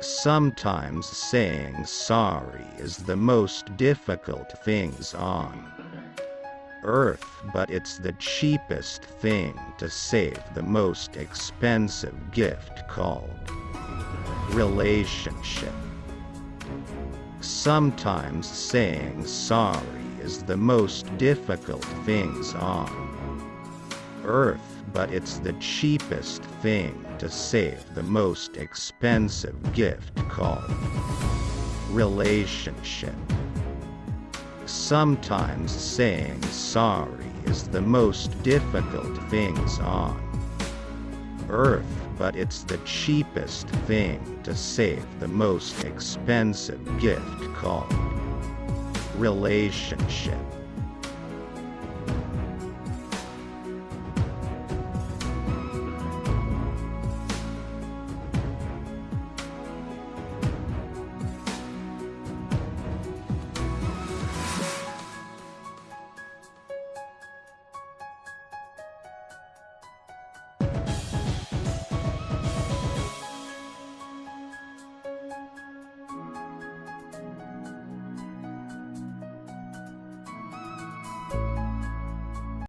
Sometimes saying sorry is the most difficult things on earth but it's the cheapest thing to save the most expensive gift called relationship. Sometimes saying sorry is the most difficult things on earth but it's the cheapest thing to save the most expensive gift called relationship. Sometimes saying sorry is the most difficult things on earth but it's the cheapest thing to save the most expensive gift called relationship.